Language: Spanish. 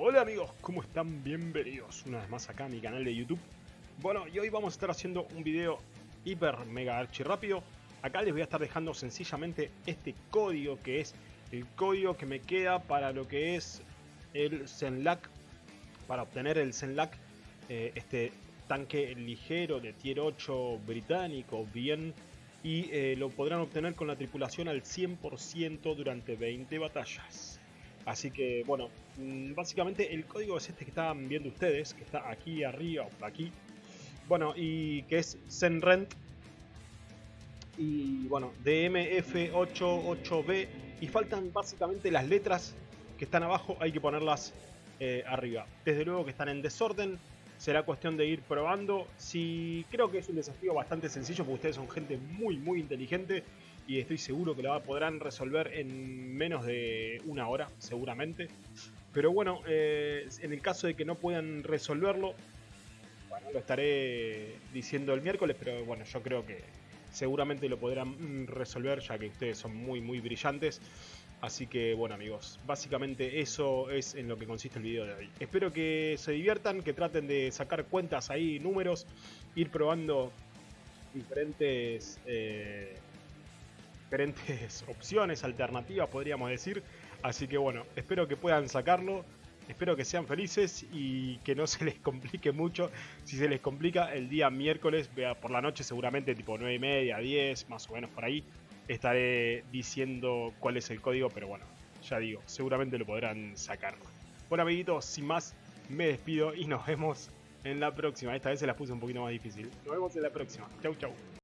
Hola amigos, ¿cómo están? Bienvenidos una vez más acá a mi canal de YouTube. Bueno, y hoy vamos a estar haciendo un video hiper mega archi rápido. Acá les voy a estar dejando sencillamente este código que es el código que me queda para lo que es el Zenlac. Para obtener el Zenlac, eh, este tanque ligero de tier 8 británico, bien. Y eh, lo podrán obtener con la tripulación al 100% durante 20 batallas. Así que, bueno, mm, básicamente el código es este que están viendo ustedes, que está aquí arriba aquí. Bueno, y que es Zenrent. Y bueno, DMF88B. Y faltan básicamente las letras que están abajo, hay que ponerlas eh, arriba. Desde luego que están en desorden. Será cuestión de ir probando. Si creo que es un desafío bastante sencillo, porque ustedes son gente muy, muy inteligente y estoy seguro que lo podrán resolver en menos de una hora, seguramente. Pero bueno, eh, en el caso de que no puedan resolverlo, bueno, lo estaré diciendo el miércoles, pero bueno, yo creo que seguramente lo podrán resolver ya que ustedes son muy, muy brillantes. Así que bueno amigos, básicamente eso es en lo que consiste el video de hoy. Espero que se diviertan, que traten de sacar cuentas ahí, números, ir probando diferentes... Eh, diferentes opciones, alternativas, podríamos decir. Así que bueno, espero que puedan sacarlo. Espero que sean felices y que no se les complique mucho. Si se les complica, el día miércoles, por la noche, seguramente tipo 9 y media, 10, más o menos por ahí, estaré diciendo cuál es el código. Pero bueno, ya digo, seguramente lo podrán sacar. Bueno, amiguitos, sin más, me despido y nos vemos en la próxima. Esta vez se las puse un poquito más difícil. Nos vemos en la próxima. Chau, chau.